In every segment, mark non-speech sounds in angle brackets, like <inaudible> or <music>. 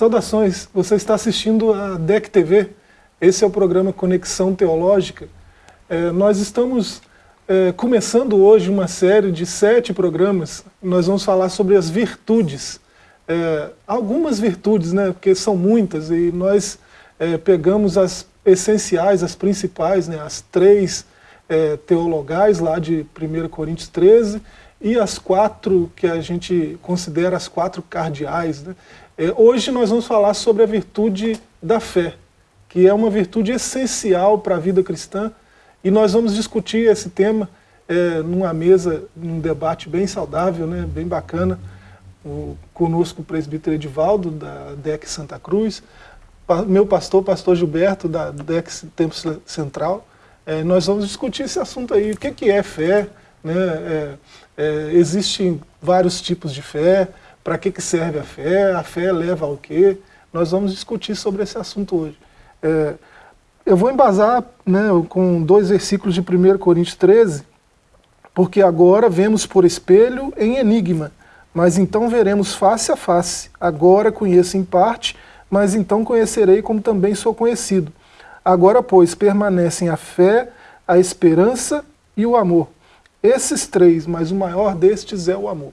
Saudações, você está assistindo a DEC TV, esse é o programa Conexão Teológica. É, nós estamos é, começando hoje uma série de sete programas, nós vamos falar sobre as virtudes. É, algumas virtudes, né, porque são muitas, e nós é, pegamos as essenciais, as principais, né, as três é, teologais lá de 1 Coríntios 13, e as quatro que a gente considera as quatro cardeais. Né? É, hoje nós vamos falar sobre a virtude da fé, que é uma virtude essencial para a vida cristã, e nós vamos discutir esse tema é, numa mesa, num debate bem saudável, né, bem bacana, o, conosco o presbítero Edivaldo, da DEC Santa Cruz, pa, meu pastor, pastor Gilberto, da DEC Templo Central, é, nós vamos discutir esse assunto aí, o que, que é fé, né, é, é existem vários tipos de fé, para que, que serve a fé, a fé leva ao quê? Nós vamos discutir sobre esse assunto hoje. É, eu vou embasar né, com dois versículos de 1 Coríntios 13, porque agora vemos por espelho em enigma, mas então veremos face a face. Agora conheço em parte, mas então conhecerei como também sou conhecido. Agora, pois, permanecem a fé, a esperança e o amor. Esses três, mas o maior destes é o amor.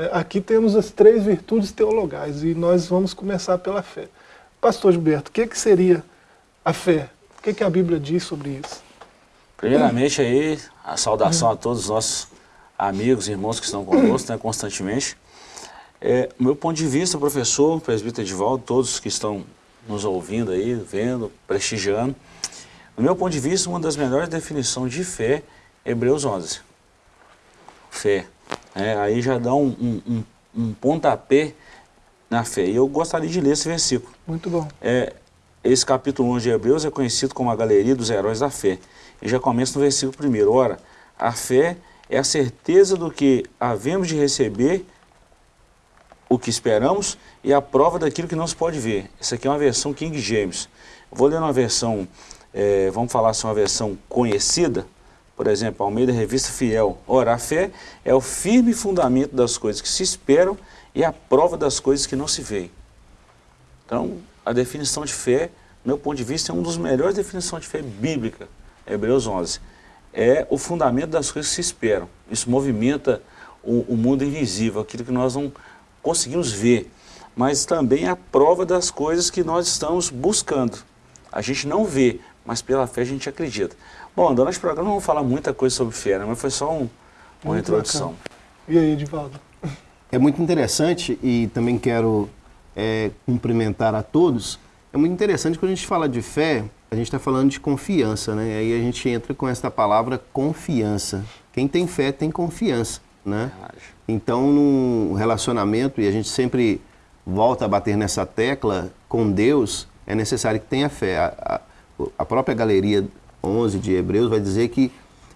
Né? Aqui temos as três virtudes teologais e nós vamos começar pela fé. Pastor Gilberto, o que, que seria a fé? O que, que a Bíblia diz sobre isso? Primeiramente aí, a saudação a todos os nossos amigos e irmãos que estão conosco né, constantemente. É, meu ponto de vista, professor, presbítero Edivaldo, todos que estão nos ouvindo aí, vendo, prestigiando, no meu ponto de vista, uma das melhores definições de fé é Hebreus 11. Fé. É, aí já dá um, um, um, um, pontapé na fé. E eu gostaria de ler esse versículo. Muito bom. É, esse capítulo 11 de Hebreus é conhecido como a galeria dos heróis da fé. E já começa no versículo 1. Ora, a fé é a certeza do que havemos de receber o que esperamos e a prova daquilo que não se pode ver. Essa aqui é uma versão King James. vou ler uma versão, é, vamos falar assim, uma versão conhecida, por exemplo, Almeida Revista Fiel. Ora, a fé é o firme fundamento das coisas que se esperam e a prova das coisas que não se veem. Então, a definição de fé, do meu ponto de vista, é uma das melhores definições de fé bíblica, Hebreus 11. É o fundamento das coisas que se esperam. Isso movimenta o, o mundo invisível, aquilo que nós não conseguimos ver, mas também a prova das coisas que nós estamos buscando. A gente não vê, mas pela fé a gente acredita. Bom, durante o programa não vamos falar muita coisa sobre fé, né? mas foi só um, uma muito introdução. Bacana. E aí, Edivaldo? É muito interessante e também quero é, cumprimentar a todos. É muito interessante quando a gente fala de fé, a gente está falando de confiança, né? Aí a gente entra com essa palavra confiança. Quem tem fé tem confiança, né? Então, num relacionamento, e a gente sempre volta a bater nessa tecla, com Deus, é necessário que tenha fé. A, a, a própria galeria 11 de Hebreus vai dizer que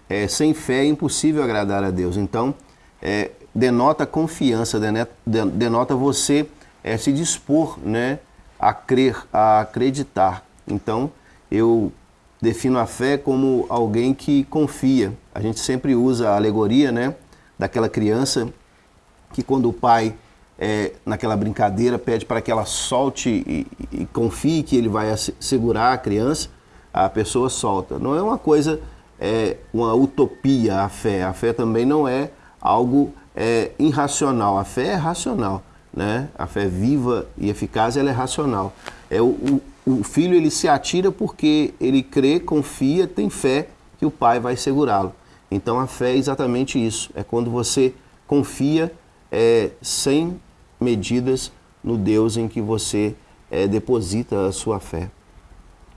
é, sem fé é impossível agradar a Deus. Então, é, denota confiança, denota você é, se dispor né, a crer, a acreditar. Então, eu defino a fé como alguém que confia. A gente sempre usa a alegoria né, daquela criança que quando o pai, é, naquela brincadeira, pede para que ela solte e, e confie que ele vai segurar a criança, a pessoa solta. Não é uma coisa, é, uma utopia a fé. A fé também não é algo é, irracional. A fé é racional. Né? A fé viva e eficaz ela é racional. É o, o, o filho ele se atira porque ele crê, confia, tem fé que o pai vai segurá-lo. Então a fé é exatamente isso. É quando você confia é, sem medidas no Deus em que você é, deposita a sua fé.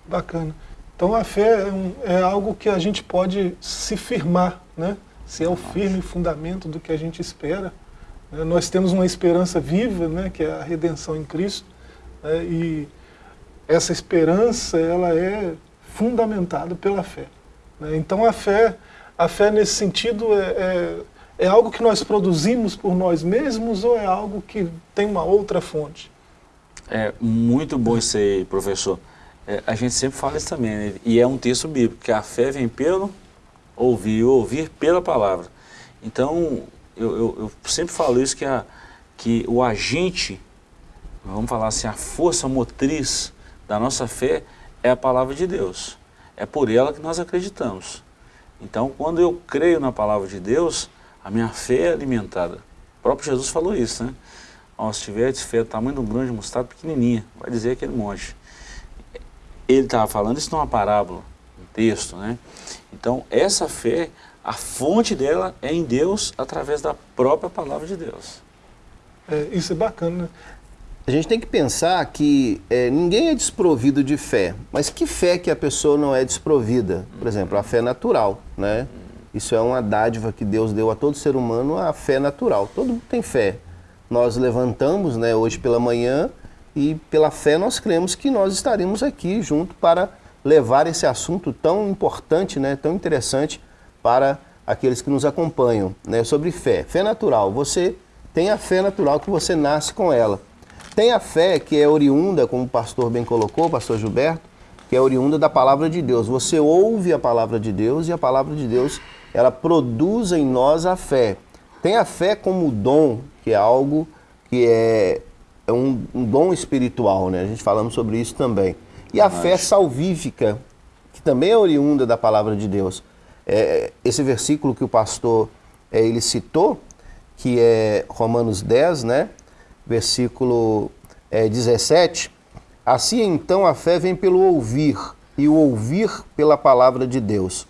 Bacana. Então a fé é, um, é, algo que a gente pode se firmar, né? se é o firme fundamento do que a gente espera. Né? Nós temos uma esperança viva, né? que é a redenção em Cristo, né? e essa esperança ela é fundamentada pela fé. Né? Então a fé, a fé nesse sentido é, é, é algo que nós produzimos por nós mesmos ou é algo que tem uma outra fonte? É muito bom isso aí, professor. É, a gente sempre fala isso também, né? e é um texto bíblico, que a fé vem pelo ouvir, ouvir pela palavra. Então, eu, eu, eu sempre falo isso, que, a, que o agente vamos falar assim, a força motriz da nossa fé é a palavra de Deus. É por ela que nós acreditamos. Então, quando eu creio na palavra de Deus, a minha fé é alimentada. O próprio Jesus falou isso, né? Ó, se tiveres fé do tamanho de um grão de mostarda pequenininha, vai dizer aquele monte. Ele estava falando isso numa parábola, um texto, né? Então, essa fé, a fonte dela é em Deus através da própria palavra de Deus. É, isso é bacana, né? A gente tem que pensar que é, ninguém é desprovido de fé, mas que fé que a pessoa não é desprovida? Por exemplo, a fé natural, né? Isso é uma dádiva que Deus deu a todo ser humano, a fé natural. Todo mundo tem fé. Nós levantamos, né, hoje pela manhã e pela fé nós cremos que nós estaremos aqui junto para levar esse assunto tão importante, né, tão interessante para aqueles que nos acompanham, né, sobre fé. Fé natural. Você tem a fé natural que você nasce com ela. Tem a fé que é oriunda, como o pastor bem colocou, o pastor Gilberto, que é oriunda da palavra de Deus. Você ouve a palavra de Deus e a palavra de Deus, ela produz em nós a fé. Tem a fé como dom, que é algo que é, é um, um, dom espiritual, né? A gente falamos sobre isso também. E a fé salvífica, que também é oriunda da palavra de Deus. É, esse versículo que o pastor é, ele citou, que é Romanos 10, né? versículo é, 17. Assim então a fé vem pelo ouvir, e o ouvir pela palavra de Deus.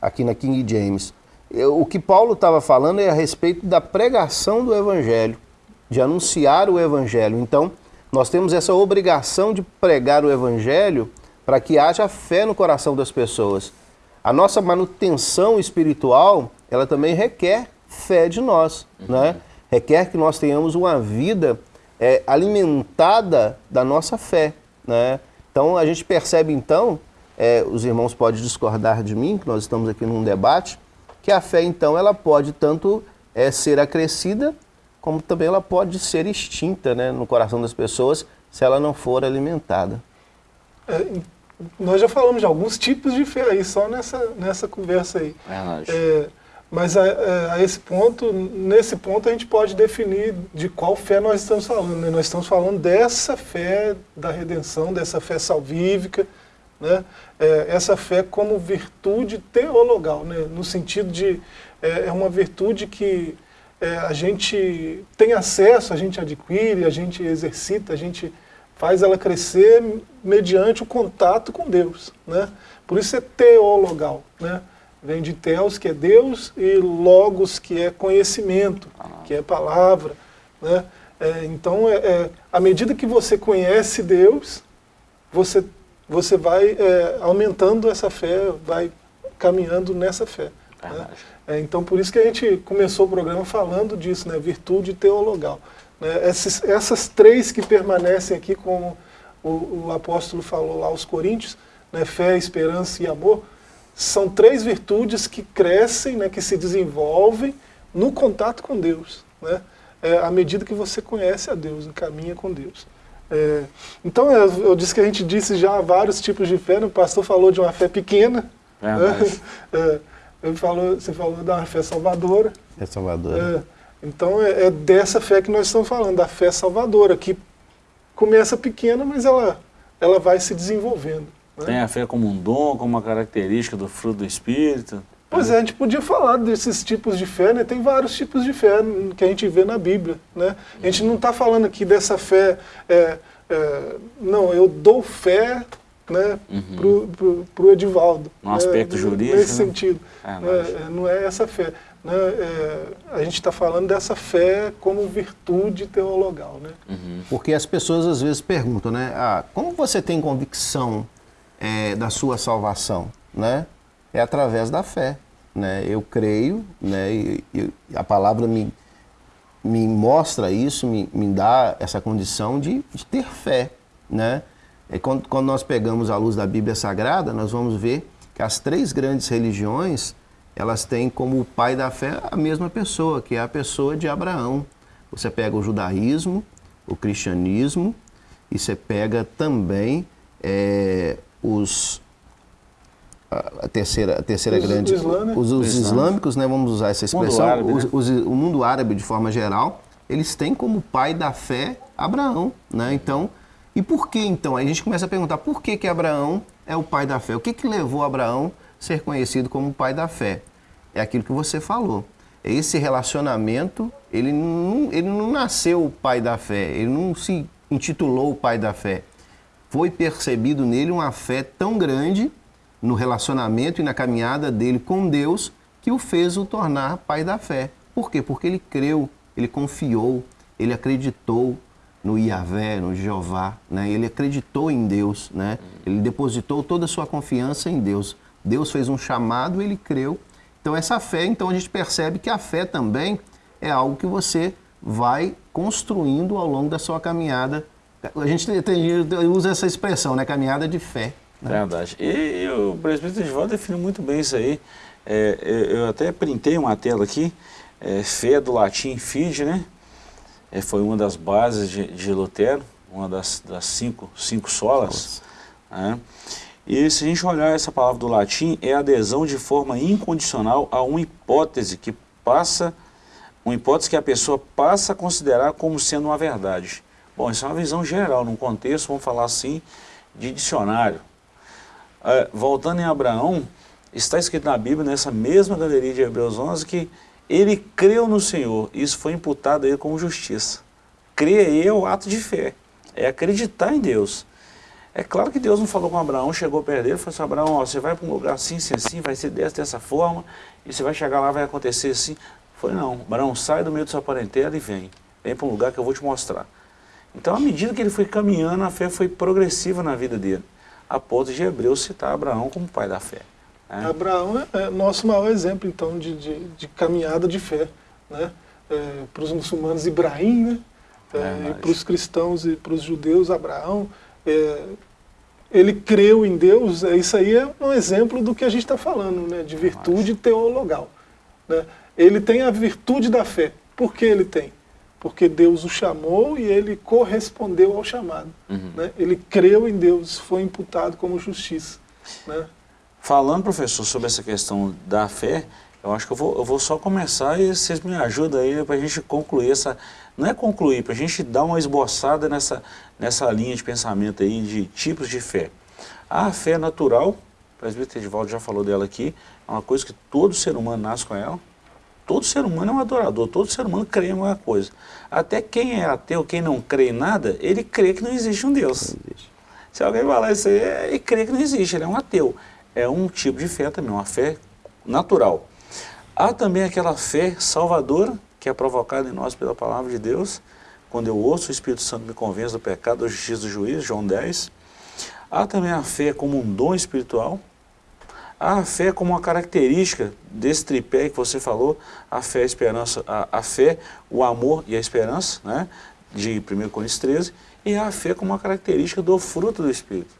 Aqui na King James. O que Paulo estava falando é a respeito da pregação do Evangelho, de anunciar o Evangelho. Então, nós temos essa obrigação de pregar o Evangelho para que haja fé no coração das pessoas. A nossa manutenção espiritual, ela também requer fé de nós, uhum. né? requer que nós tenhamos uma vida é, alimentada da nossa fé. Né? Então a gente percebe então, é, os irmãos podem discordar de mim, que nós estamos aqui num debate, que a fé então ela pode tanto é, ser acrescida, como também ela pode ser extinta né, no coração das pessoas se ela não for alimentada. É, nós já falamos de alguns tipos de fé aí, só nessa, nessa conversa aí. É, mas a, a, esse ponto, nesse ponto a gente pode definir de qual fé nós estamos falando. Né? Nós estamos falando dessa fé da redenção, dessa fé salvífica, né? É, essa fé como virtude teologal, né? no sentido de é, é uma virtude que é, a gente tem acesso, a gente adquire, a gente exercita, a gente faz ela crescer mediante o contato com Deus. Né? Por isso é teologal. Né? Vem de Theos, que é Deus, e Logos, que é conhecimento, que é palavra. Né? É, então, é, é, à medida que você conhece Deus, você, você vai é, aumentando essa fé, vai caminhando nessa fé. Né? É, então, por isso que a gente começou o programa falando disso, né? virtude teologal. Né? Essas, essas três que permanecem aqui, como o, o apóstolo falou lá aos Coríntios, né? fé, esperança e amor, são três virtudes que crescem, né, que se desenvolvem no contato com Deus, né, é, à medida que você conhece a Deus, caminha com Deus. É, então, eu, eu, disse que a gente disse já vários tipos de fé, né, o pastor falou de uma fé pequena, é, né, <laughs> é, falou, você falou da fé salvadora. É salvadora. É, então, é, é dessa fé que nós estamos falando, da fé salvadora, que começa pequena, mas ela, ela vai se desenvolvendo. Né? Tem a fé como um dom, como uma característica do fruto do Espírito. Pois é, a gente podia falar desses tipos de fé, né? Tem vários tipos de fé que a gente vê na Bíblia, né? A gente não está falando aqui dessa fé, é, é, não, eu dou fé né, uhum. para o Edivaldo. No né, aspecto jurídico. Nesse né? sentido. É, né? Não é essa fé. Né? É, a gente está falando dessa fé como virtude teologal. Né? Uhum. Porque as pessoas às vezes perguntam, né? Ah, como você tem convicção é, da sua salvação, né? É através da fé, né? Eu creio, né? E, e a palavra me, me mostra isso, me, me dá essa condição de, de ter fé, né? E quando, quando nós pegamos a luz da Bíblia Sagrada, nós vamos ver que as três grandes religiões, elas têm como pai da fé a mesma pessoa, que é a pessoa de Abraão. Você pega o judaísmo, o cristianismo, e você pega também é, os a terceira, a terceira os, grande, os, os, islâmicos, né, vamos usar essa expressão, mundo os, o mundo árabe de forma geral, eles têm como pai da fé Abraão, né? Então, e por que então? Aí a gente começa a perguntar por que que Abraão é o pai da fé? O que que levou Abraão a ser conhecido como o pai da fé? É aquilo que você falou. Esse relacionamento, ele não, ele não nasceu o pai da fé, ele não se intitulou o pai da fé. Foi percebido nele uma fé tão grande no relacionamento e na caminhada dele com Deus que o fez o tornar pai da fé. Por quê? Porque ele creu, ele confiou, ele acreditou no Iavé, no Jeová, né? ele acreditou em Deus, né? ele depositou toda a sua confiança em Deus. Deus fez um chamado, ele creu. Então essa fé, então a gente percebe que a fé também é algo que você vai construindo ao longo da sua caminhada. A gente tem, usa essa expressão, né? Caminhada de fé. Né? Verdade. E, o presbítero volta definiu muito bem isso aí. É, eu até printei uma tela aqui, é, fé do latim fide, né? É, foi uma das bases de, de Lutero, uma das, das cinco, cinco solas. Né? E se a gente olhar essa palavra do latim, é adesão de forma incondicional a uma hipótese que passa, uma hipótese que a pessoa passa a considerar como sendo uma verdade. Bom, isso é uma visão geral, num contexto, vamos falar assim, de dicionário. É, voltando em Abraão, está escrito na Bíblia, nessa mesma galeria de Hebreus 11, que ele creu no Senhor, isso foi imputado a ele como justiça. Crer é o ato de fé, é acreditar em Deus. É claro que Deus não falou com Abraão, chegou perto dele e falou assim, Abraão, ó, você vai para um lugar assim, assim, assim, vai ser dessa, dessa forma, e você vai chegar lá, vai acontecer assim. Foi não, Abraão, sai do meio da sua parentela e vem. Vem para um lugar que eu vou te mostrar. Então, à medida que ele foi caminhando, a fé foi progressiva na vida dele a ponto de Hebreus citar Abraão como pai da fé. Né? Abraão é, é nosso maior exemplo, então, de, de, de caminhada de fé. Né? É, para os muçulmanos, Ibrahim, né? É, e para os cristãos e para os judeus, Abraão, é, ele creu em Deus, é, isso aí é um exemplo do que a gente está falando, né? de virtude teologal. Né? Ele tem a virtude da fé. Por que ele tem? porque Deus o chamou e ele correspondeu ao chamado. Uhum. Né? Ele creu em Deus, foi imputado como justiça. Né? Falando, professor, sobre essa questão da fé, eu acho que eu vou, eu vou só começar e vocês me ajudam aí para a gente concluir essa... Não é concluir, para a gente dar uma esboçada nessa, nessa linha de pensamento aí de tipos de fé. A fé natural, o presbítero Edivaldo já falou dela aqui, é uma coisa que todo ser humano nasce com ela. Todo ser humano é um adorador, todo ser humano crê em alguma coisa. Até quem é ateu, quem não crê em nada, ele crê que não existe um Deus. Se alguém falar isso aí, ele crê que não existe, ele é um ateu. É um tipo de fé também, uma fé natural. Há também aquela fé salvadora, que é provocada em nós pela palavra de Deus, quando eu ouço o Espírito Santo me convence do pecado, da justiça do juízo, João 10. Há também a fé como um dom espiritual, a fé como uma característica desse tripé que você falou, a fé, a esperança, a, a fé, o amor e a esperança, né, de 1 Coríntios 13, e a fé como uma característica do fruto do Espírito.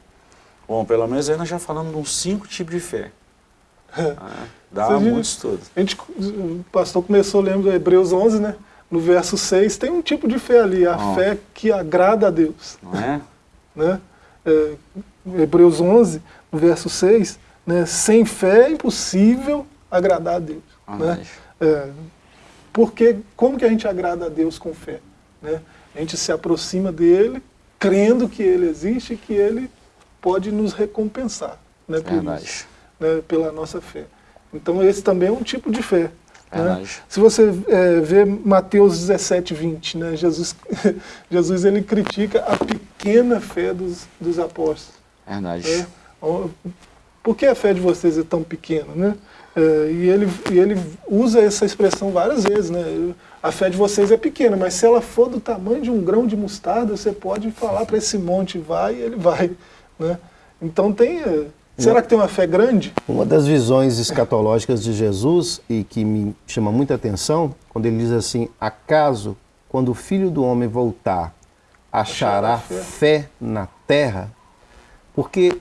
Bom, pelo menos aí nós já falamos de uns cinco tipos de fé. É. Ah, dá Você muito estudo. A gente, o pastor começou lendo Hebreus 11, né? No verso 6 tem um tipo de fé ali, a oh. fé que agrada a Deus. Não é? né? É, Hebreus 11, no verso 6, né? Sem fé é impossível agradar a Deus. Ah, né? É, porque como que a gente agrada a Deus com fé? Né? A gente se aproxima dele, crendo que ele existe e que ele pode nos recompensar né, por isso, né, pela nossa fé. Então esse também é um tipo de fé. Né? Se você é, vê Mateus 17, 20, né, Jesus, <laughs> Jesus ele critica a pequena fé dos, dos apóstolos. Verdade. Né? por que a fé de vocês é tão pequena? Né? É, e, ele, e ele usa essa expressão várias vezes, né? A fé de vocês é pequena, mas se ela for do tamanho de um grão de mostarda, você pode falar para esse monte, vai, e ele vai. Né? Então tem... É, será que tem uma fé grande? Uma das visões escatológicas de Jesus, e que me chama muita atenção, quando ele diz assim, acaso, quando o Filho do Homem voltar, achará fé. fé na terra? Porque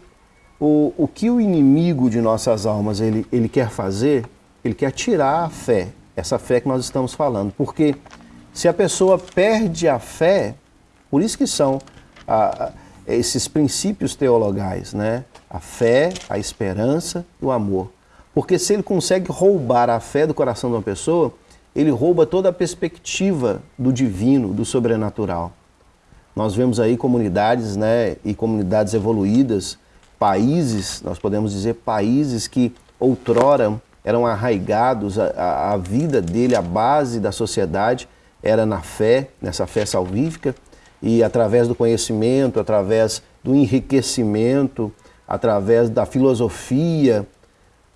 o, o que o inimigo de nossas almas ele, ele quer fazer, ele quer tirar a fé, essa fé que nós estamos falando. Porque se a pessoa perde a fé, por isso que são a, a, esses princípios teologais, né? A fé, a esperança e o amor. Porque se ele consegue roubar a fé do coração de uma pessoa, ele rouba toda a perspectiva do divino, do sobrenatural. Nós vemos aí comunidades, né, e comunidades evoluídas, países, nós podemos dizer países que outrora eram arraigados, a, a vida dele, a base da sociedade era na fé, nessa fé salvífica, e através do conhecimento, através do enriquecimento, através da filosofia,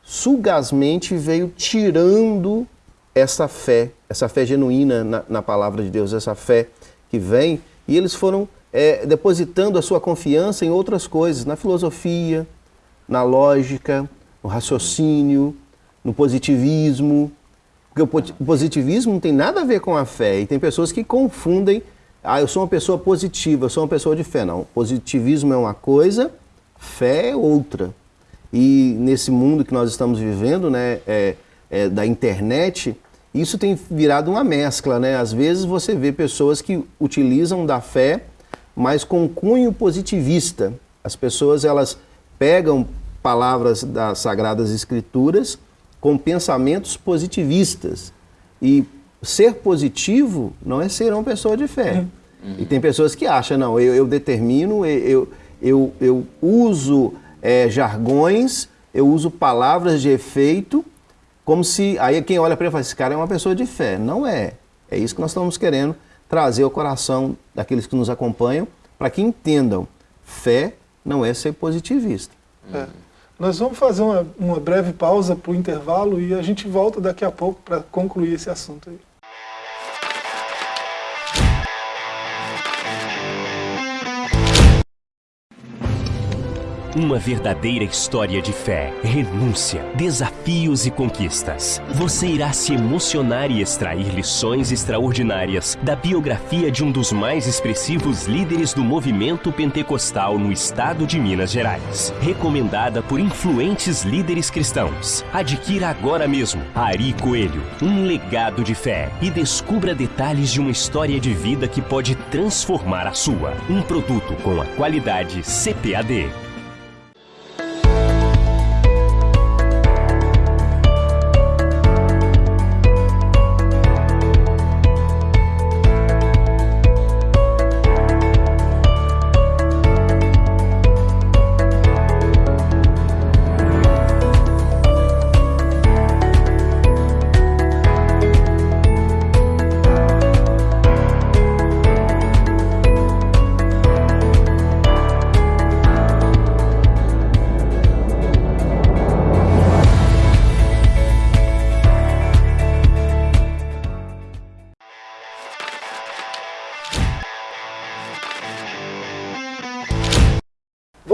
sugazmente veio tirando essa fé, essa fé genuína na, na palavra de Deus, essa fé que vem, e eles foram é, depositando a sua confiança em outras coisas, na filosofia, na lógica, no raciocínio, no positivismo, porque o positivismo não tem nada a ver com a fé, e tem pessoas que confundem, ah, eu sou uma pessoa positiva, eu sou uma pessoa de fé. Não, positivismo é uma coisa, fé é outra. E nesse mundo que nós estamos vivendo, né, é, é, da internet, isso tem virado uma mescla, né? Às vezes você vê pessoas que utilizam da fé, mas com cunho positivista. As pessoas elas pegam palavras das sagradas escrituras com pensamentos positivistas. E ser positivo não é ser uma pessoa de fé. Uhum. E tem pessoas que acham, não, eu, eu determino, eu, eu, eu uso é, jargões, eu uso palavras de efeito como se. Aí quem olha para ele fala: esse cara é uma pessoa de fé. Não é. É isso que nós estamos querendo trazer ao coração daqueles que nos acompanham, para que entendam: fé não é ser positivista. É. Nós vamos fazer uma, uma breve pausa para o intervalo e a gente volta daqui a pouco para concluir esse assunto aí. Uma verdadeira história de fé, renúncia, desafios e conquistas. Você irá se emocionar e extrair lições extraordinárias da biografia de um dos mais expressivos líderes do movimento pentecostal no estado de Minas Gerais. Recomendada por influentes líderes cristãos. Adquira agora mesmo Ari Coelho, um legado de fé e descubra detalhes de uma história de vida que pode transformar a sua. Um produto com a qualidade CPAD.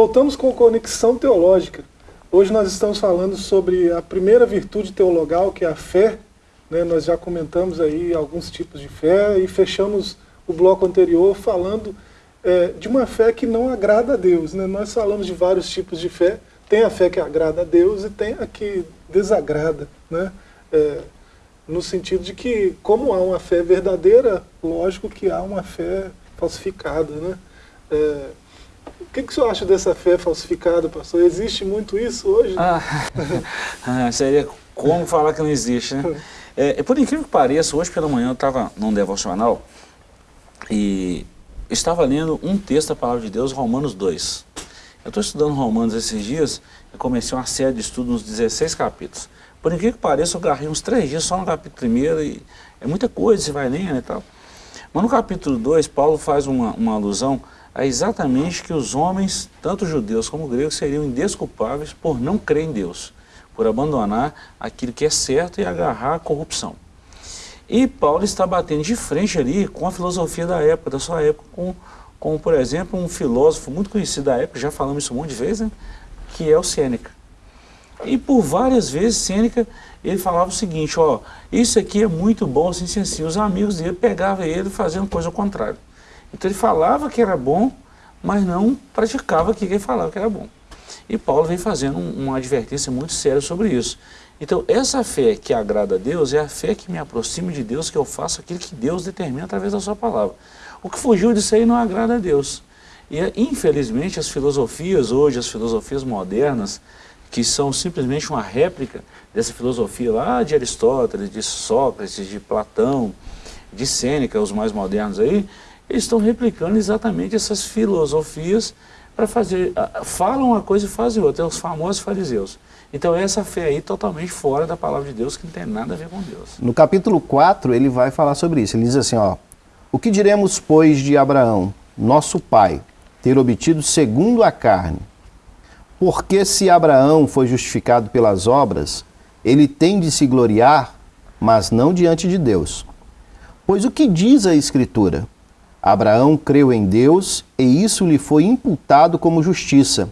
Voltamos com Conexão Teológica. Hoje nós estamos falando sobre a primeira virtude teologal, que é a fé. Né? Nós já comentamos aí alguns tipos de fé e fechamos o bloco anterior falando é, de uma fé que não agrada a Deus. Né? Nós falamos de vários tipos de fé. Tem a fé que agrada a Deus e tem a que desagrada. Né? É, no sentido de que, como há uma fé verdadeira, lógico que há uma fé falsificada. Né? É, o que, que o senhor acha dessa fé falsificada, pastor? Existe muito isso hoje? Ah, <laughs> ah, seria como falar que não existe, né? É, por incrível que pareça, hoje pela manhã eu estava num devocional e estava lendo um texto da Palavra de Deus, Romanos 2. Eu estou estudando Romanos esses dias e comecei uma série de estudos nos 16 capítulos. Por incrível que pareça, eu garrei uns três dias só no capítulo primeiro e é muita coisa, você vai lendo e tal. Mas no capítulo 2, Paulo faz uma, uma alusão é exatamente que os homens, tanto judeus como gregos, seriam indesculpáveis por não crer em Deus, por abandonar aquilo que é certo e agarrar a corrupção. E Paulo está batendo de frente ali com a filosofia da época, da sua época, com, com por exemplo, um filósofo muito conhecido da época, já falamos isso um monte de vezes, né? que é o Sêneca. E por várias vezes Sêneca, ele falava o seguinte, ó, isso aqui é muito bom, assim, assim, assim. Os amigos dele pegavam ele fazendo coisa ao contrário. Então ele falava que era bom, mas não praticava que ele falava que era bom. E Paulo vem fazendo uma advertência muito séria sobre isso. Então, essa fé que agrada a Deus é a fé que me aproxima de Deus, que eu faço aquilo que Deus determina através da sua palavra. O que fugiu disso aí não agrada a Deus. E, infelizmente, as filosofias hoje, as filosofias modernas, que são simplesmente uma réplica dessa filosofia lá de Aristóteles, de Sócrates, de Platão, de Sêneca, os mais modernos aí, eles estão replicando exatamente essas filosofias para fazer, falam uma coisa e fazem outra, é os famosos fariseus. Então essa fé aí totalmente fora da palavra de Deus, que não tem nada a ver com Deus. No capítulo 4, ele vai falar sobre isso. Ele diz assim, ó, o que diremos, pois, de Abraão, nosso pai, ter obtido segundo a carne? Porque se Abraão foi justificado pelas obras, ele tem de se gloriar, mas não diante de Deus. Pois o que diz a Escritura? Abraão creu em Deus e isso lhe foi imputado como justiça.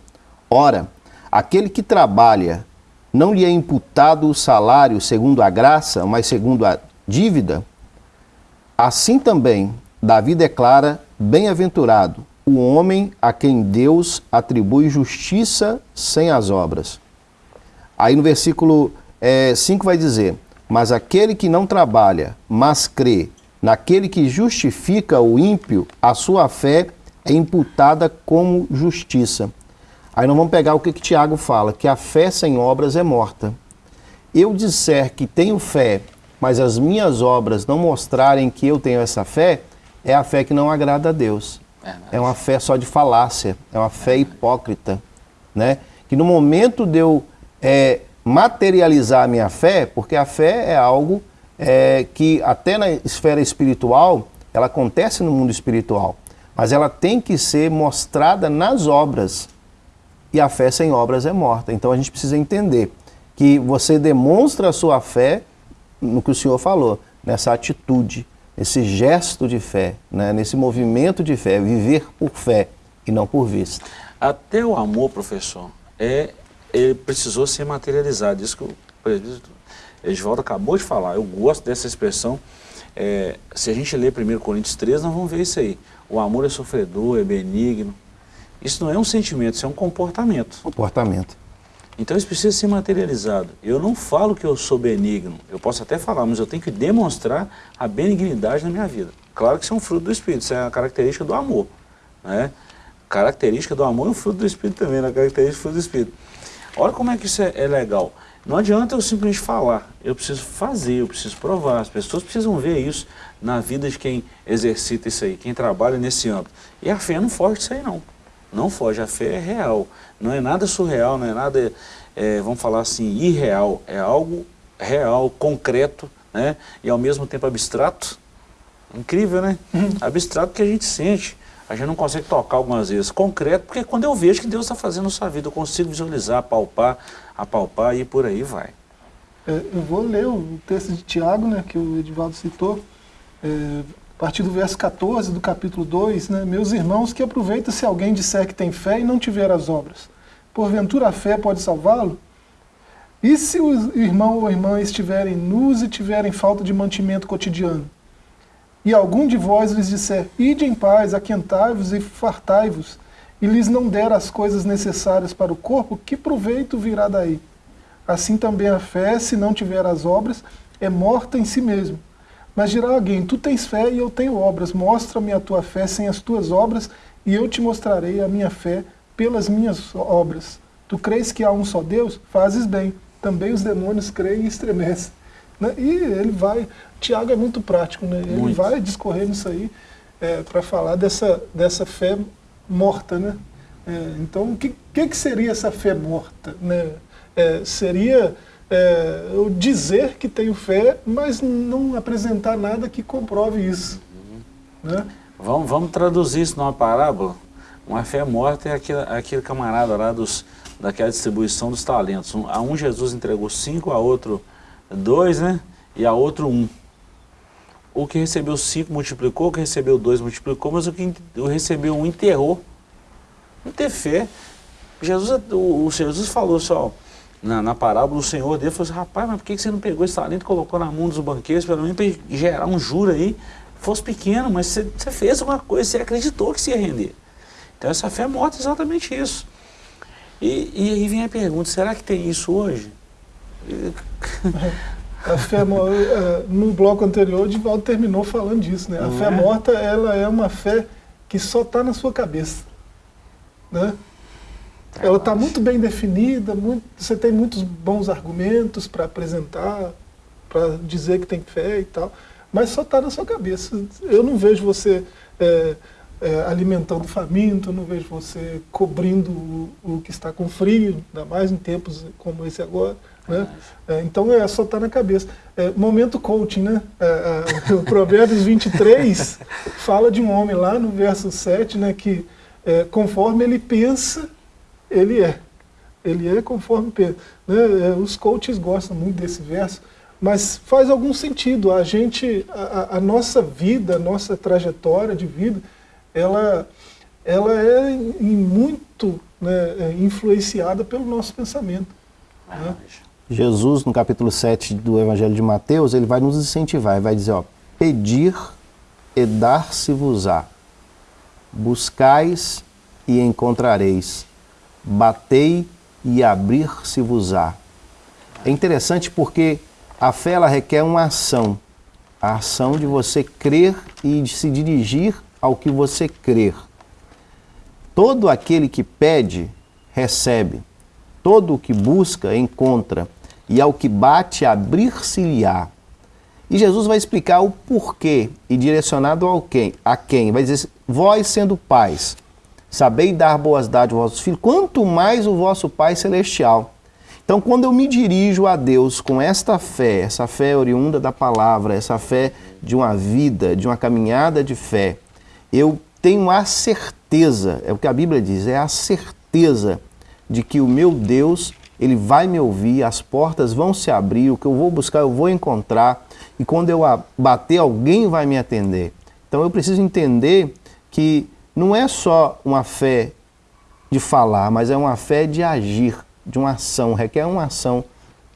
Ora, aquele que trabalha, não lhe é imputado o salário segundo a graça, mas segundo a dívida? Assim também, Davi declara: Bem-aventurado o homem a quem Deus atribui justiça sem as obras. Aí no versículo 5 é, vai dizer: Mas aquele que não trabalha, mas crê naquele que justifica o ímpio, a sua fé é imputada como justiça. Aí nós vamos pegar o que, que Tiago fala, que a fé sem obras é morta. Eu disser que tenho fé, mas as minhas obras não mostrarem que eu tenho essa fé, é a fé que não agrada a Deus. É uma fé só de falácia, é uma fé hipócrita, né? Que no momento de eu é, materializar a minha fé, porque a fé é algo é, que até na esfera espiritual, ela acontece no mundo espiritual, mas ela tem que ser mostrada nas obras. E a fé sem obras é morta. Então a gente precisa entender que você demonstra a sua fé no que o Senhor falou, nessa atitude, esse gesto de fé, né, nesse movimento de fé, viver por fé e não por vista. Até o amor, professor, é, precisou ser materializado. Isso que o presbítero Edvaldo acabou de falar. Eu gosto dessa expressão. É, se a gente ler 1 Coríntios 3, nós vamos ver isso aí. O amor é sofredor, é benigno. Isso não é um sentimento, isso é um comportamento. Comportamento. Então isso precisa ser materializado. Eu não falo que eu sou benigno, eu posso até falar, mas eu tenho que demonstrar a benignidade na minha vida. Claro que isso é um fruto do Espírito, isso é uma característica do amor. Né? Característica do amor é um fruto do Espírito também, né? característica do fruto do Espírito. Olha como é que isso é, é legal. Não adianta eu simplesmente falar, eu preciso fazer, eu preciso provar. As pessoas precisam ver isso na vida de quem exercita isso aí, quem trabalha nesse âmbito. E a fé não foge disso aí não. Não foge, a fé é real. Não é nada surreal, não é nada, é, vamos falar assim, irreal. É algo real, concreto, né? E ao mesmo tempo abstrato. Incrível, né? Uhum. Abstrato que a gente sente. A gente não consegue tocar algumas vezes. Concreto, porque quando eu vejo que Deus está fazendo na sua vida, eu consigo visualizar, palpar, apalpar e por aí vai. É, eu vou ler o texto de Tiago, né, que o Edivaldo citou. É, a partir do verso 14 do capítulo 2, né, meus irmãos, que aproveita se alguém disser que tem fé e não tiver as obras. Porventura a fé pode salvá-lo? E se o irmão ou irmã estiverem nus e tiverem falta de mantimento cotidiano? E algum de vós lhes disser, ide em paz, aquentai-vos e fartai-vos, e lhes não der as coisas necessárias para o corpo, que proveito virá daí? Assim também a fé, se não tiver as obras, é morta em si mesmo. Mas dirá alguém, tu tens fé e eu tenho obras, mostra-me a tua fé sem as tuas obras, e eu te mostrarei a minha fé pelas minhas obras. Tu crês que há um só Deus? Fazes bem. Também os demônios creem e estremecem. Né? E ele vai, Tiago é muito prático, né? ele muito. vai discorrer nisso aí é, para falar dessa, dessa fé morta. Né? É, então, o que, que, que, seria essa fé morta? Né? É, seria é, eu dizer que tenho fé, mas não apresentar nada que comprove isso. Uhum. Né? Vamos, vamos traduzir isso numa parábola? Uma fé morta é aquele, aquele camarada lá dos, daquela distribuição dos talentos. Um, a um Jesus entregou cinco, a outro dois, né? E a outro um. O que recebeu cinco multiplicou, o que recebeu dois multiplicou, mas o que recebeu um enterrou. Não ter fé. Jesus, o, o Jesus falou só, na, na parábola, o senhor dele falou assim, rapaz, mas por que você não pegou esse talento e colocou na mão dos banqueiros, pelo menos para gerar um juro aí, fosse pequeno, mas você, você fez alguma coisa, você acreditou que se ia render. Então essa fé mostra exatamente isso. E, e aí vem a pergunta, será que tem isso hoje? <laughs> A fé, eh, no bloco anterior, o Divaldo terminou falando disso. Né? A fé é? morta ela é uma fé que só está na sua cabeça. Né? ela está muito bem definida, muito, você tem muitos bons argumentos para apresentar, para dizer que tem fé e tal, mas só está na sua cabeça. Eu não vejo você é, é, alimentando faminto, não vejo você cobrindo o, o, que está com frio, ainda mais em tempos como esse agora. Né? É, então é só está na cabeça. É, momento coaching, né? É, é, o Provérbios 23 <laughs> fala de um homem lá no verso 7, né, que é, conforme ele pensa, ele é. Ele é conforme pensa. Né? os coaches gostam muito desse verso, mas faz algum sentido. A gente, a, a nossa vida, a nossa trajetória de vida, ela, ela é muito né, influenciada pelo nosso pensamento. Né? Jesus, no capítulo 7 do Evangelho de Mateus, ele vai nos incentivar, ele vai dizer, ó, pedir e dar-se-vos-á, buscais e encontrareis, batei e abrir-se-vos-á. É interessante porque a fé ela requer uma ação, a ação de você crer e de se dirigir ao que você crer. Todo aquele que pede, recebe. Todo o que busca, encontra e ao que bate abrir-se-lhe-á. E Jesus vai explicar o porquê e direcionado ao quem, a quem. Vai dizer, vós sendo pais, sabei dar boas dádivas aos vossos filhos, quanto mais o vosso Pai Celestial. Então, quando eu me dirijo a Deus com esta fé, essa fé oriunda da palavra, essa fé de uma vida, de uma caminhada de fé, eu tenho a certeza, é o que a Bíblia diz, é a certeza de que o meu Deus ele vai me ouvir, as portas vão se abrir, o que eu vou buscar eu vou encontrar, e quando eu bater, alguém vai me atender. Então eu preciso entender que não é só uma fé de falar, mas é uma fé de agir, de uma ação, requer uma ação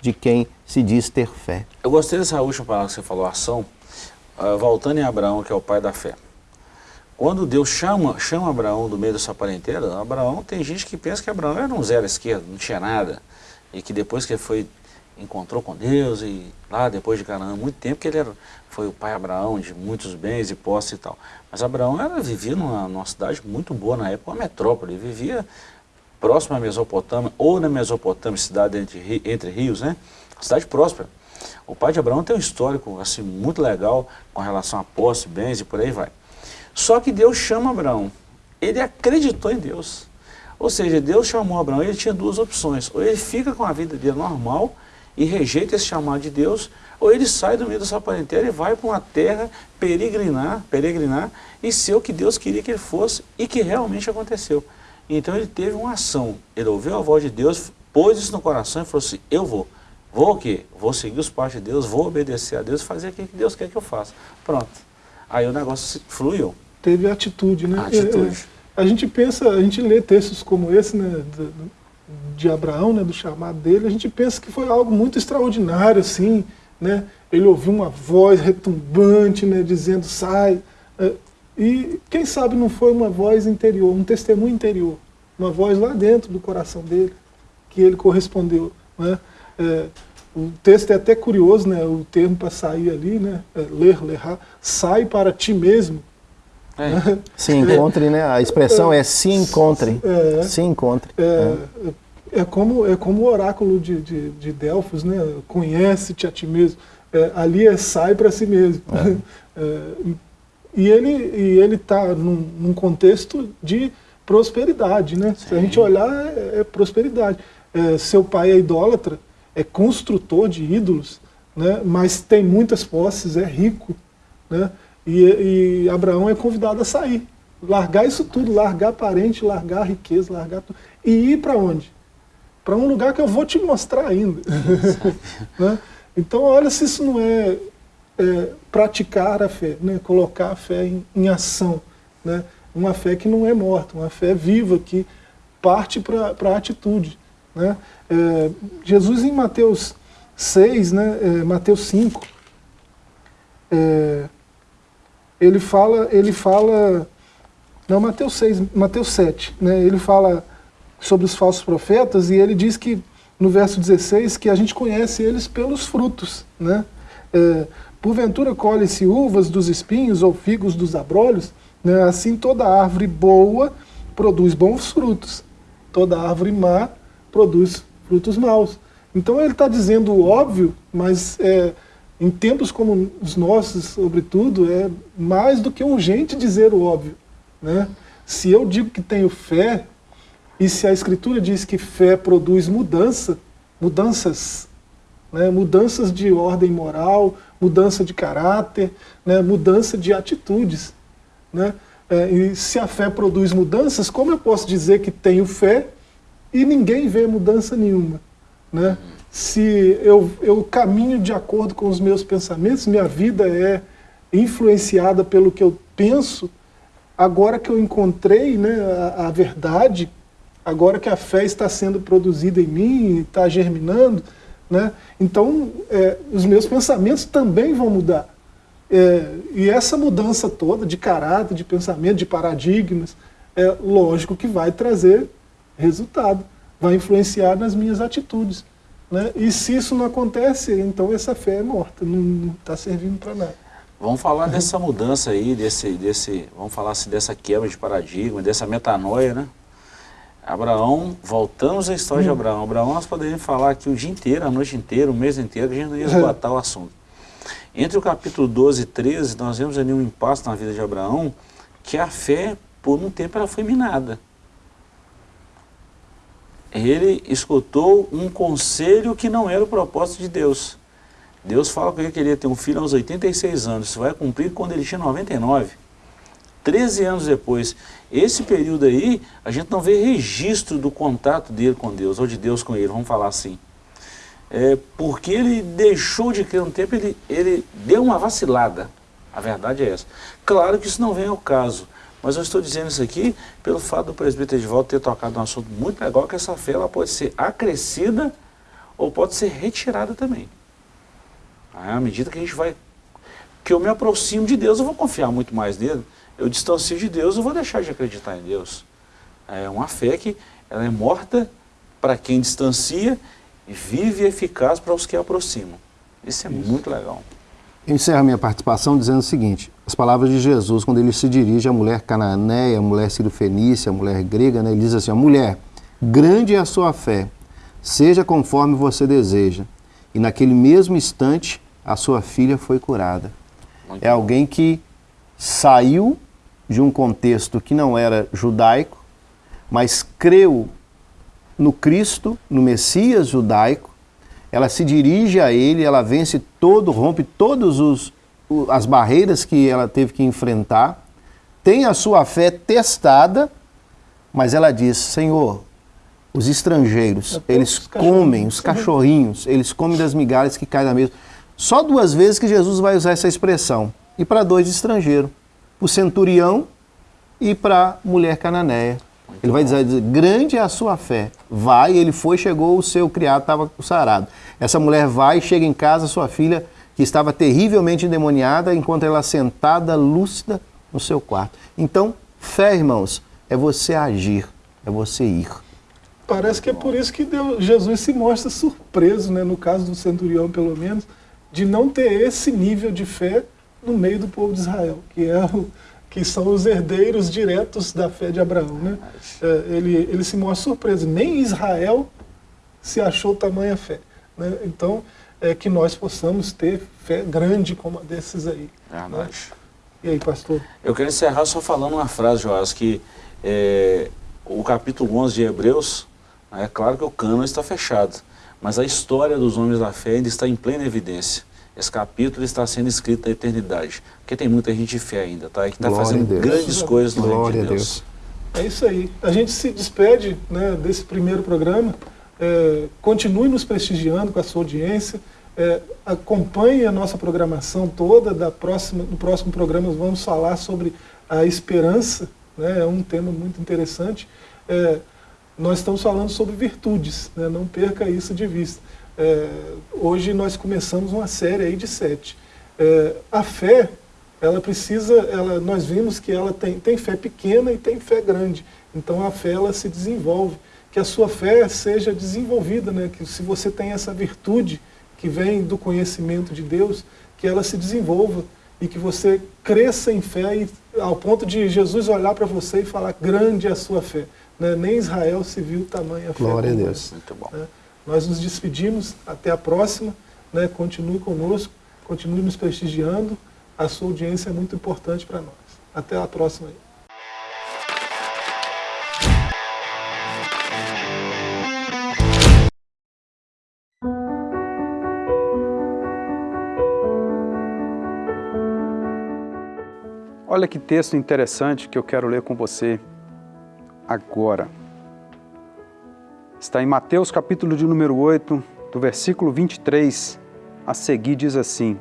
de quem se diz ter fé. Eu gostei dessa última palavra que você falou, ação, uh, voltando em Abraão, que é o pai da fé. Quando Deus chama, chama Abraão do meio da sua parentela, Abraão, tem gente que pensa que Abraão era um zero à esquerda, não tinha nada e que depois que ele foi encontrou com Deus e lá depois de Canaã, muito tempo que ele era, foi o pai Abraão de muitos bens e posses e tal. Mas Abraão era, vivia numa, numa cidade muito boa na época, uma metrópole, ele vivia próximo à Mesopotâmia, ou na Mesopotâmia, cidade entre, entre rios, né? cidade próspera. O pai de Abraão tem um histórico assim muito legal com relação a posses, bens e por aí vai. Só que Deus chama Abraão. Ele acreditou em Deus. Ou seja, Deus chamou Abraão ele tinha duas opções. Ou ele fica com a vida dele normal e rejeita esse chamado de Deus, ou ele sai do meio da sua parentela e vai para uma terra peregrinar, peregrinar e ser o que Deus queria que ele fosse e que realmente aconteceu. Então ele teve uma ação, ele ouviu a voz de Deus, pôs isso no coração e falou assim, eu vou. Vou o quê? Vou seguir os passos de Deus, vou obedecer a Deus e fazer o que Deus quer que eu faça. Pronto. Aí o negócio fluiu. Teve atitude, né? Atitude. É, é a gente pensa, a gente lê textos como esse, né, de, Abraão, né, do chamado dele, a gente pensa que foi algo muito extraordinário, assim, né? Ele ouviu uma voz retumbante, né, dizendo, sai. É, e quem sabe não foi uma voz interior, um testemunho interior, uma voz lá dentro do coração dele, que ele correspondeu. Né? É, o texto é até curioso, né, o termo para sair ali, né, é, ler, lerrar, sai para ti mesmo, é. Se encontre, né? A expressão é se encontre. É. Se encontre. É, é. é, como, é como o oráculo de, de, de Delfos, né? Conhece-te a ti mesmo. É, ali é sai para si mesmo. É. <laughs> É, e ele e ele está num, num, contexto de prosperidade, né? Sim. Se a gente olhar, é, prosperidade. seu pai é idólatra, é construtor de ídolos, né? mas tem muitas posses, é rico. Né? E, e, Abraão é convidado a sair, largar isso tudo, largar parente, largar riqueza, largar tudo. E ir para onde? Para um lugar que eu vou te mostrar ainda. <laughs> né? Então, olha se isso não é, é, praticar a fé, né? colocar a fé em, em ação. Né? Uma fé que não é morta, uma fé viva, que parte para a atitude. Né? É, Jesus em Mateus 6, né? É, Mateus 5, é, ele fala, ele fala, não, Mateus 6, Mateus 7, né, ele fala sobre os falsos profetas e ele diz que, no verso 16, que a gente conhece eles pelos frutos, né? É, Porventura colhe-se uvas dos espinhos ou figos dos abrolhos, né? assim toda árvore boa produz bons frutos, toda árvore má produz frutos maus. Então ele está dizendo o óbvio, mas é, em tempos como os nossos, sobretudo, é mais do que urgente dizer o óbvio. Né? Se eu digo que tenho fé, e se a Escritura diz que fé produz mudança, mudanças, né? mudanças de ordem moral, mudança de caráter, né? mudança de atitudes. Né? É, e se a fé produz mudanças, como eu posso dizer que tenho fé e ninguém vê mudança nenhuma? Né? Se eu, eu caminho de acordo com os meus pensamentos, minha vida é influenciada pelo que eu penso, agora que eu encontrei né, a, a verdade, agora que a fé está sendo produzida em mim, está germinando, né, então é, os meus pensamentos também vão mudar. É, e essa mudança toda de caráter, de pensamento, de paradigmas, é lógico que vai trazer resultado, vai influenciar nas minhas atitudes. Né? E se isso não acontece, então essa fé é morta, não está servindo para nada. Vamos falar dessa mudança aí, desse, desse, vamos falar assim, dessa quebra de paradigma, dessa metanoia, né? Abraão, voltamos à história hum. de Abraão. Abraão nós poderíamos falar aqui o dia inteiro, a noite inteira, o mês inteiro, que a gente não ia esgotar o assunto. Entre o capítulo 12 e 13, nós vemos ali um impasse na vida de Abraão, que a fé, por um tempo, ela foi minada. Ele escutou um conselho que não era o propósito de Deus. Deus fala que ele queria ter um filho aos 86 anos, isso vai cumprir quando ele tinha 99. 13 anos depois. Esse período aí, a gente não vê registro do contato dele com Deus, ou de Deus com ele, vamos falar assim é, porque ele deixou de crer um tempo, ele, ele deu uma vacilada. A verdade é essa. Claro que isso não vem ao caso, mas eu estou dizendo isso aqui pelo fato do presbítero Edvaldo ter tocado um assunto muito legal, que essa fé ela pode ser acrescida ou pode ser retirada também. À medida que a gente vai, que eu me aproximo de Deus, eu vou confiar muito mais nele. Eu distancio de Deus, eu vou deixar de acreditar em Deus. É uma fé que ela é morta para quem distancia vive e eficaz para os que aproximam. Isso é Isso. muito legal. Eu encerro a minha participação dizendo o seguinte, as palavras de Jesus, quando ele se dirige à mulher cananeia, à mulher sírio-fenícia, à mulher grega, né, ele diz assim, mulher, grande é a sua fé, seja conforme você deseja. E naquele mesmo instante, a sua filha foi curada. Muito é alguém que saiu de um contexto que não era judaico, mas creu no Cristo, no Messias judaico, ela se dirige a ele, ela vence todo, rompe todas as barreiras que ela teve que enfrentar, tem a sua fé testada, mas ela diz, Senhor, os estrangeiros, eles os comem, os cachorrinhos, eles comem das migalhas que caem na mesa. Só duas vezes que Jesus vai usar essa expressão. E para dois estrangeiros, para o centurião e para a mulher cananeia. Ele vai dizer, grande é a sua fé. Vai, ele foi, chegou, o seu criado estava sarado. Essa mulher vai, chega em casa, sua filha, que estava terrivelmente endemoniada, enquanto ela sentada, lúcida, no seu quarto. Então, fé, irmãos, é você agir, é você ir. Parece que é por isso que Deus, Jesus se mostra surpreso, né, no caso do centurião, pelo menos, de não ter esse nível de fé no meio do povo de Israel, que é o, que são os herdeiros diretos da fé de Abraão. Né? É, ele, ele se mostra surpreso. Nem Israel se achou tamanha fé. Né? Então, é que nós possamos ter fé grande como a desses aí. Verdade. Né? E aí, pastor? Eu quero encerrar só falando uma frase, Joás, que é, o capítulo 11 de Hebreus, é claro que o cano está fechado, mas a história dos homens da fé ainda está em plena evidência. Esse capítulo está sendo escrito na eternidade. Porque tem muita gente de fé ainda, tá? E que está fazendo grandes coisas no Glória reino de Deus. Deus. É isso aí. A gente se despede né, desse primeiro programa. É, continue nos prestigiando com a sua audiência. É, acompanhe a nossa programação toda. Da próxima, no próximo programa vamos falar sobre a esperança. Né, é um tema muito interessante. É, nós estamos falando sobre virtudes. Né, não perca isso de vista. É, hoje nós começamos uma série aí de sete. É, a fé, ela precisa, ela, nós vimos que ela tem, tem fé pequena e tem fé grande. Então a fé ela se desenvolve. Que a sua fé seja desenvolvida, né? que se você tem essa virtude que vem do conhecimento de Deus, que ela se desenvolva e que você cresça em fé e, ao ponto de Jesus olhar para você e falar grande é a sua fé. né, nem Israel se viu tamanha fé. Glória a Deus. Muito bom. Nós nos despedimos, até a próxima. Né? Continue conosco, continue nos prestigiando. A sua audiência é muito importante para nós. Até a próxima. Aí. Olha que texto interessante que eu quero ler com você agora. Está em Mateus capítulo de número 8, do versículo 23 a seguir diz assim: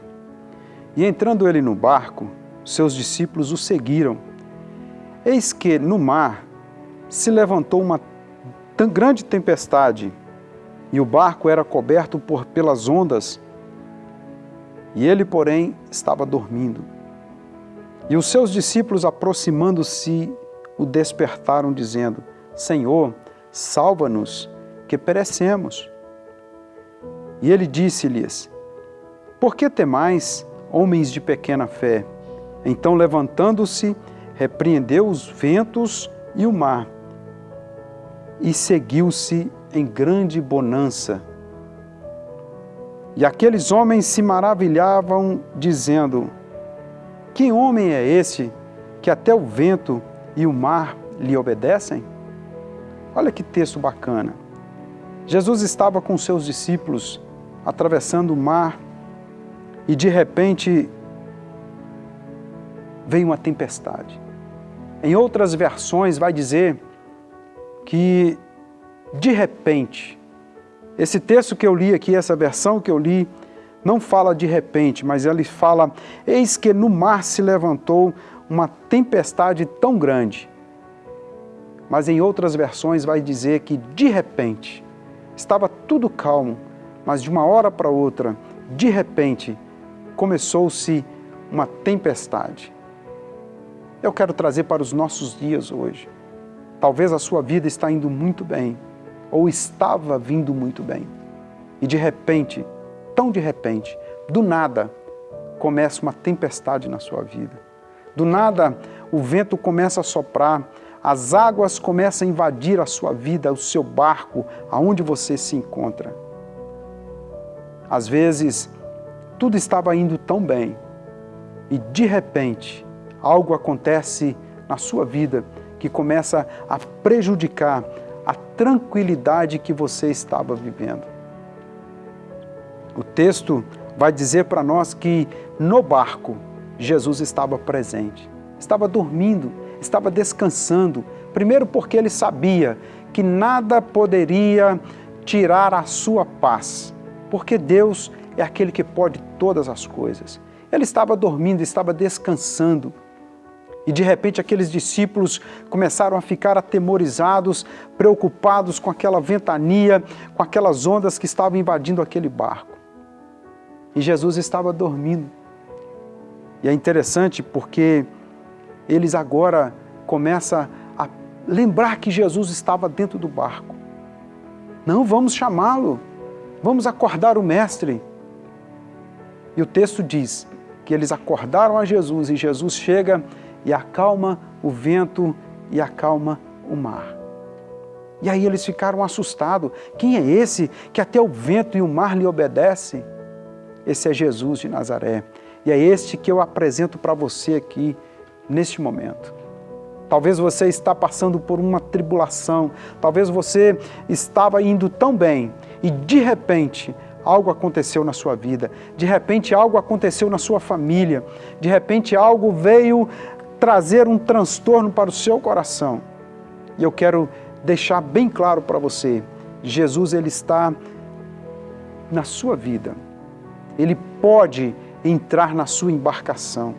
E entrando ele no barco, seus discípulos o seguiram. Eis que no mar se levantou uma tão grande tempestade, e o barco era coberto por pelas ondas, e ele, porém, estava dormindo. E os seus discípulos, aproximando-se, o despertaram, dizendo: Senhor, salva-nos, que perecemos. E ele disse-lhes: Por que temais, homens de pequena fé? Então, levantando-se, repreendeu os ventos e o mar, e seguiu-se em grande bonança. E aqueles homens se maravilhavam, dizendo: que homem é esse que até o vento e o mar lhe obedecem? Olha que texto bacana. Jesus estava com seus discípulos atravessando o mar e de repente veio uma tempestade. Em outras versões vai dizer que de repente, esse texto que eu li aqui, essa versão que eu li, não fala de repente, mas ele fala: Eis que no mar se levantou uma tempestade tão grande. Mas em outras versões vai dizer que de repente estava tudo calmo, mas de uma hora para outra, de repente, começou-se uma tempestade. Eu quero trazer para os nossos dias hoje. Talvez a sua vida está indo muito bem, ou estava vindo muito bem, e de repente tão de repente, do nada, começa uma tempestade na sua vida. Do nada, o vento começa a soprar, as águas começam a invadir a sua vida, o seu barco, aonde você se encontra. Às vezes, tudo estava indo tão bem e de repente algo acontece na sua vida que começa a prejudicar a tranquilidade que você estava vivendo. O texto vai dizer para nós que no barco Jesus estava presente, estava dormindo, estava descansando. Primeiro, porque ele sabia que nada poderia tirar a sua paz, porque Deus é aquele que pode todas as coisas. Ele estava dormindo, estava descansando. E de repente aqueles discípulos começaram a ficar atemorizados, preocupados com aquela ventania, com aquelas ondas que estavam invadindo aquele barco. E Jesus estava dormindo. E é interessante porque eles agora começam a lembrar que Jesus estava dentro do barco. Não, vamos chamá-lo, vamos acordar o Mestre. E o texto diz que eles acordaram a Jesus e Jesus chega e acalma o vento e acalma o mar. E aí eles ficaram assustados. Quem é esse que até o vento e o mar lhe obedecem? Esse é Jesus de Nazaré. E é este que eu apresento para você aqui, neste momento. Talvez você está passando por uma tribulação, talvez você estava indo tão bem e de repente algo aconteceu na sua vida, de repente algo aconteceu na sua família, de repente algo veio trazer um transtorno para o seu coração. E eu quero deixar bem claro para você, Jesus ele está na sua vida ele pode entrar na sua embarcação.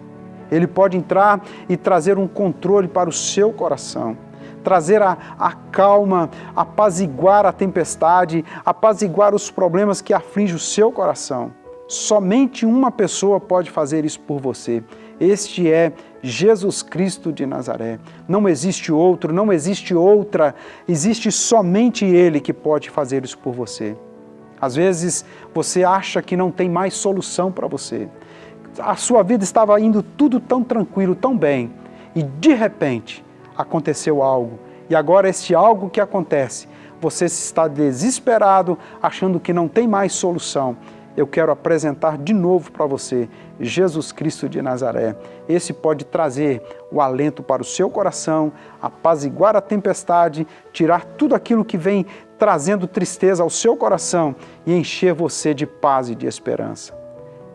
Ele pode entrar e trazer um controle para o seu coração, trazer a, a calma, apaziguar a tempestade, apaziguar os problemas que afligem o seu coração. Somente uma pessoa pode fazer isso por você. Este é Jesus Cristo de Nazaré. Não existe outro, não existe outra, existe somente Ele que pode fazer isso por você. Às vezes você acha que não tem mais solução para você. A sua vida estava indo tudo tão tranquilo, tão bem, e de repente aconteceu algo E agora este algo que acontece, você está desesperado, achando que não tem mais solução. Eu quero apresentar de novo para você Jesus Cristo de Nazaré. Esse pode trazer o alento para o seu coração, apaziguar a tempestade, tirar tudo aquilo que vem trazendo tristeza ao seu coração e encher você de paz e de esperança.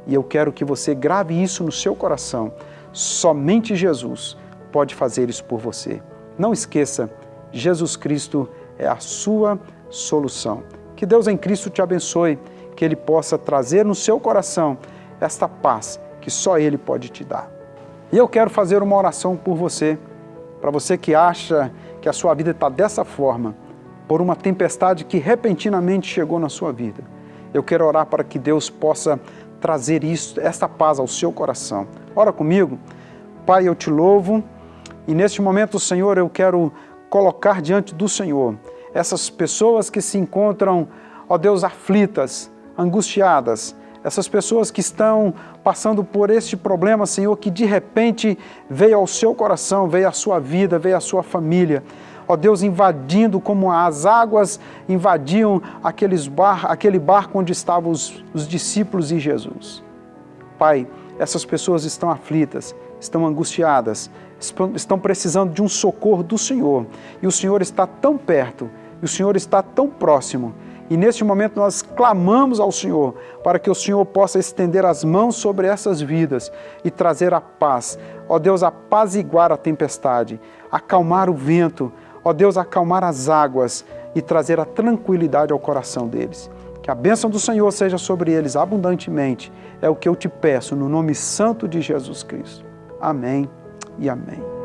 E eu quero que você grave isso no seu coração. Somente Jesus pode fazer isso por você. Não esqueça, Jesus Cristo é a sua solução. Que Deus em Cristo te abençoe, que Ele possa trazer no seu coração esta paz que só Ele pode te dar. E eu quero fazer uma oração por você, para você que acha que a sua vida está dessa forma, por uma tempestade que repentinamente chegou na sua vida. Eu quero orar para que Deus possa trazer isso, esta paz ao seu coração. Ora comigo. Pai, eu te louvo e neste momento, Senhor, eu quero colocar diante do Senhor essas pessoas que se encontram, ó Deus, aflitas, angustiadas, essas pessoas que estão passando por este problema, Senhor, que de repente veio ao seu coração, veio à sua vida, veio à sua família. Ó Deus, invadindo como as águas invadiam aqueles bar, aquele barco onde estavam os, os discípulos e Jesus. Pai, essas pessoas estão aflitas, estão angustiadas, estão precisando de um socorro do Senhor. E o Senhor está tão perto, e o Senhor está tão próximo. E neste momento nós clamamos ao Senhor para que o Senhor possa estender as mãos sobre essas vidas e trazer a paz. Ó Deus, apaziguar a tempestade, acalmar o vento, ó Deus, acalmar as águas e trazer a tranquilidade ao coração deles. Que a bênção do Senhor seja sobre eles abundantemente. É o que eu te peço no nome santo de Jesus Cristo. Amém e amém.